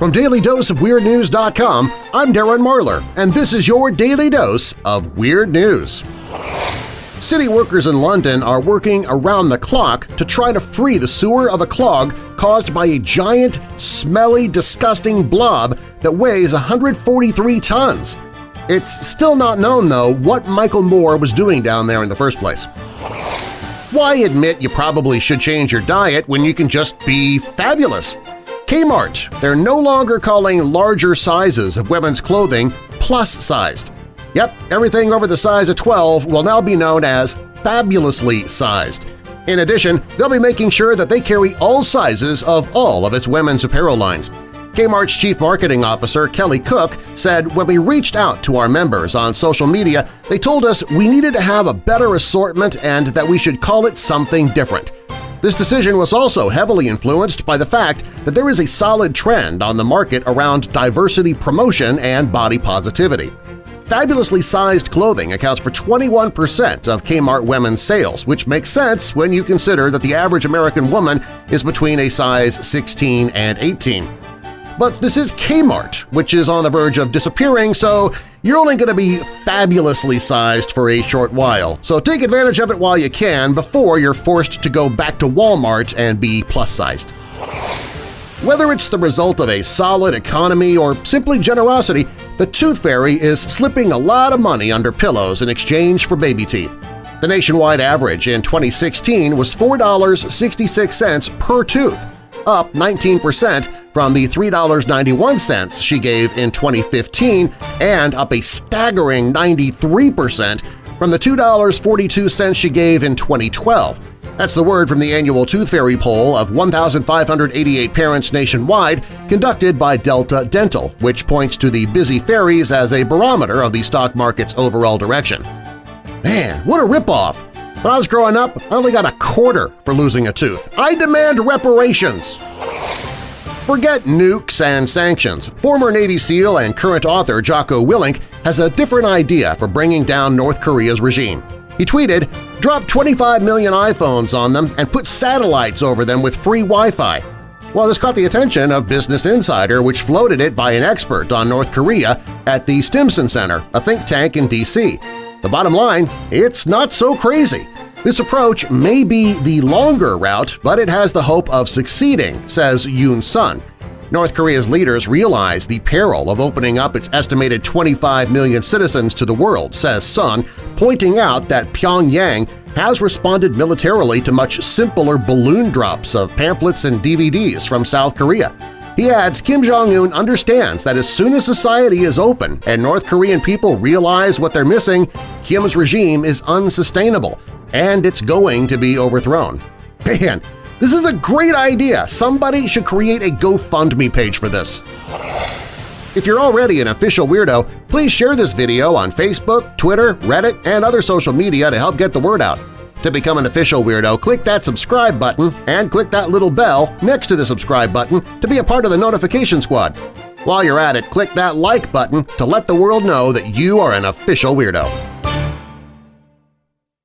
From DailyDoseOfWeirdNews.com, I'm Darren Marlar, and this is your Daily Dose of Weird News. City workers in London are working around the clock to try to free the sewer of a clog caused by a giant, smelly, disgusting blob that weighs 143 tons. It's still not known, though, what Michael Moore was doing down there in the first place. Why admit you probably should change your diet when you can just be fabulous? Kmart, they're no longer calling larger sizes of women's clothing plus-sized. Yep, everything over the size of 12 will now be known as fabulously sized. In addition, they'll be making sure that they carry all sizes of all of its women's apparel lines. Kmart's Chief Marketing Officer Kelly Cook said when we reached out to our members on social media, they told us we needed to have a better assortment and that we should call it something different. This decision was also heavily influenced by the fact that there is a solid trend on the market around diversity promotion and body positivity. Fabulously sized clothing accounts for 21% of Kmart women's sales, which makes sense when you consider that the average American woman is between a size 16 and 18. But this is Kmart, which is on the verge of disappearing, so you're only going to be fabulously sized for a short while, so take advantage of it while you can before you're forced to go back to Walmart and be plus-sized. Whether it's the result of a solid economy or simply generosity, the Tooth Fairy is slipping a lot of money under pillows in exchange for baby teeth. The nationwide average in 2016 was $4.66 per tooth, up 19 percent from the $3.91 she gave in 2015 and up a staggering 93% from the $2.42 she gave in 2012. That's the word from the annual Tooth Fairy poll of 1,588 parents nationwide conducted by Delta Dental, which points to the busy fairies as a barometer of the stock market's overall direction. Man, what a ripoff! When I was growing up, I only got a quarter for losing a tooth. I demand reparations! Forget nukes and sanctions. Former Navy SEAL and current author Jocko Willink has a different idea for bringing down North Korea's regime. He tweeted, drop 25 million iPhones on them and put satellites over them with free Wi-Fi. Well, this caught the attention of Business Insider, which floated it by an expert on North Korea at the Stimson Center, a think tank in D.C. The bottom line, it's not so crazy. This approach may be the longer route, but it has the hope of succeeding, says Yun Sun. North Korea's leaders realize the peril of opening up its estimated 25 million citizens to the world, says Sun, pointing out that Pyongyang has responded militarily to much simpler balloon drops of pamphlets and DVDs from South Korea. He adds Kim Jong-un understands that as soon as society is open and North Korean people realize what they're missing, Kim's regime is unsustainable and it's going to be overthrown. Man, this is a great idea! Somebody should create a GoFundMe page for this. If you're already an official weirdo, please share this video on Facebook, Twitter, Reddit, and other social media to help get the word out. To become an official weirdo, click that subscribe button and click that little bell next to the subscribe button to be a part of the notification squad. While you're at it, click that like button to let the world know that you are an official weirdo.